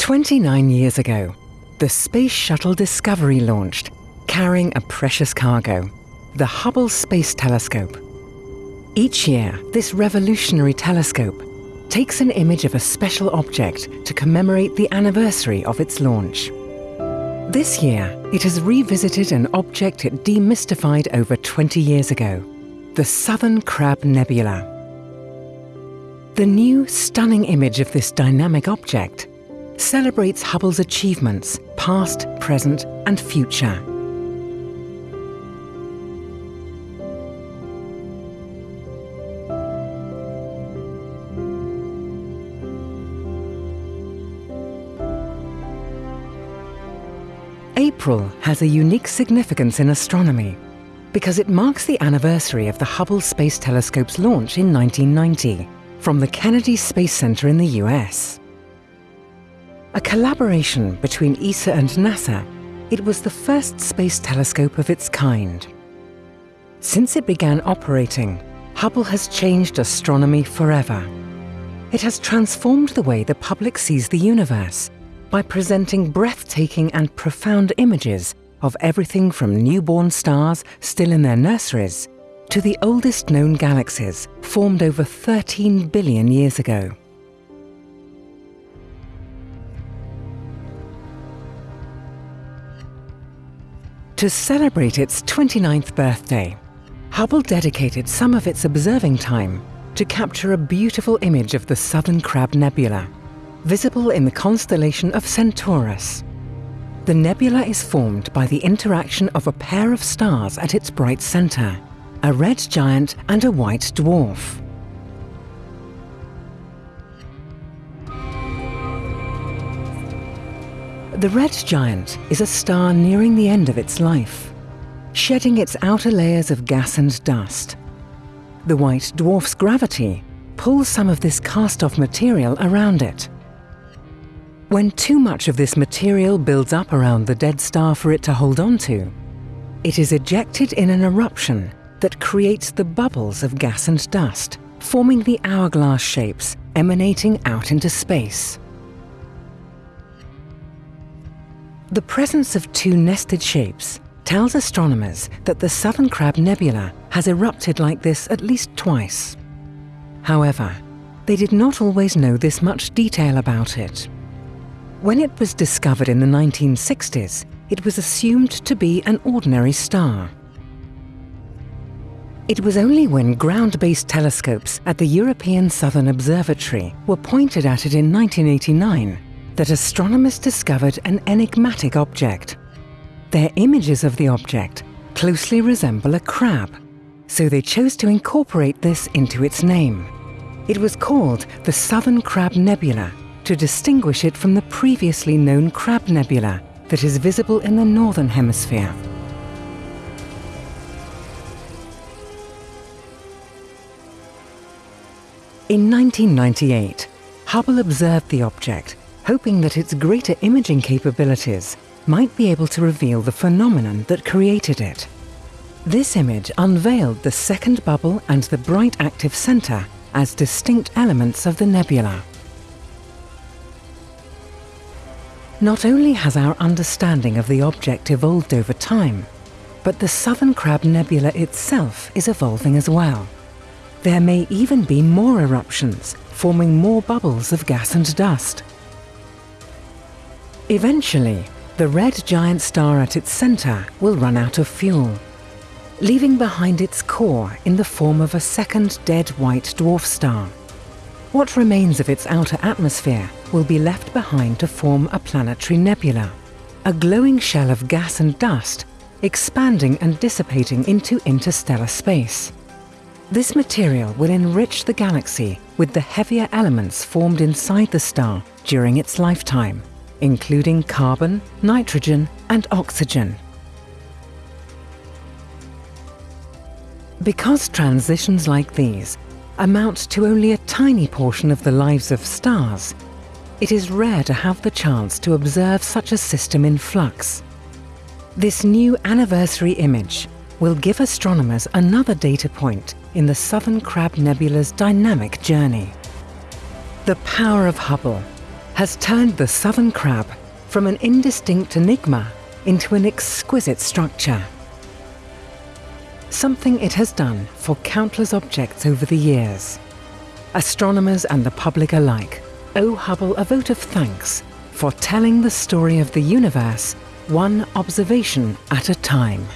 29 years ago, the Space Shuttle Discovery launched, carrying a precious cargo, the Hubble Space Telescope. Each year, this revolutionary telescope takes an image of a special object to commemorate the anniversary of its launch. This year, it has revisited an object it demystified over 20 years ago, the Southern Crab Nebula. The new, stunning image of this dynamic object celebrates Hubble's achievements, past, present and future. April has a unique significance in astronomy because it marks the anniversary of the Hubble Space Telescope's launch in 1990 from the Kennedy Space Center in the US. A collaboration between ESA and NASA, it was the first space telescope of its kind. Since it began operating, Hubble has changed astronomy forever. It has transformed the way the public sees the universe by presenting breathtaking and profound images of everything from newborn stars still in their nurseries to the oldest known galaxies formed over 13 billion years ago. To celebrate its 29th birthday, Hubble dedicated some of its observing time to capture a beautiful image of the Southern Crab Nebula visible in the constellation of Centaurus. The nebula is formed by the interaction of a pair of stars at its bright center, a red giant and a white dwarf. The red giant is a star nearing the end of its life, shedding its outer layers of gas and dust. The white dwarf's gravity pulls some of this cast-off material around it, when too much of this material builds up around the dead star for it to hold on to, it is ejected in an eruption that creates the bubbles of gas and dust, forming the hourglass shapes emanating out into space. The presence of two nested shapes tells astronomers that the Southern Crab Nebula has erupted like this at least twice. However, they did not always know this much detail about it. When it was discovered in the 1960s, it was assumed to be an ordinary star. It was only when ground-based telescopes at the European Southern Observatory were pointed at it in 1989 that astronomers discovered an enigmatic object. Their images of the object closely resemble a crab, so they chose to incorporate this into its name. It was called the Southern Crab Nebula to distinguish it from the previously known Crab Nebula that is visible in the Northern Hemisphere. In 1998, Hubble observed the object, hoping that its greater imaging capabilities might be able to reveal the phenomenon that created it. This image unveiled the second bubble and the bright active center as distinct elements of the nebula. Not only has our understanding of the object evolved over time, but the Southern Crab Nebula itself is evolving as well. There may even be more eruptions, forming more bubbles of gas and dust. Eventually, the red giant star at its center will run out of fuel, leaving behind its core in the form of a second dead white dwarf star. What remains of its outer atmosphere will be left behind to form a planetary nebula, a glowing shell of gas and dust expanding and dissipating into interstellar space. This material will enrich the galaxy with the heavier elements formed inside the star during its lifetime, including carbon, nitrogen and oxygen. Because transitions like these amount to only a tiny portion of the lives of stars, it is rare to have the chance to observe such a system in flux. This new anniversary image will give astronomers another data point in the Southern Crab Nebula's dynamic journey. The power of Hubble has turned the southern crab from an indistinct enigma into an exquisite structure. Something it has done for countless objects over the years. Astronomers and the public alike owe Hubble a vote of thanks for telling the story of the universe one observation at a time.